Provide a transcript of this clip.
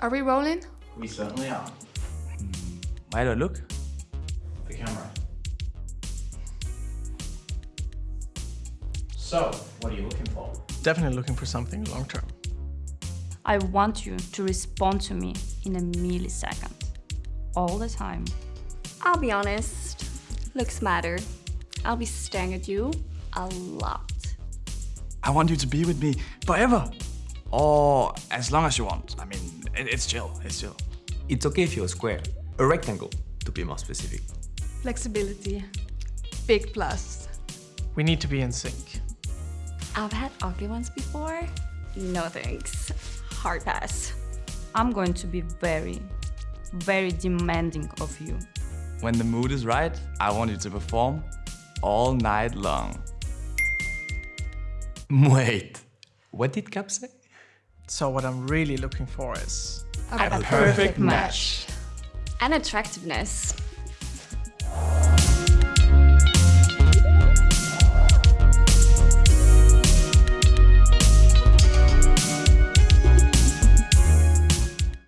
Are we rolling? We certainly are. Where do I look? The camera. So, what are you looking for? Definitely looking for something long term. I want you to respond to me in a millisecond. All the time. I'll be honest, looks matter. I'll be staring at you a lot. I want you to be with me forever. Or as long as you want. I mean, it, it's chill, it's chill. It's okay if you're a square, a rectangle, to be more specific. Flexibility. Big plus. We need to be in sync. I've had ugly ones before. No thanks. Hard pass. I'm going to be very, very demanding of you. When the mood is right, I want you to perform all night long. Wait, what did Cap say? So what I'm really looking for is A, perfect match. And attractiveness.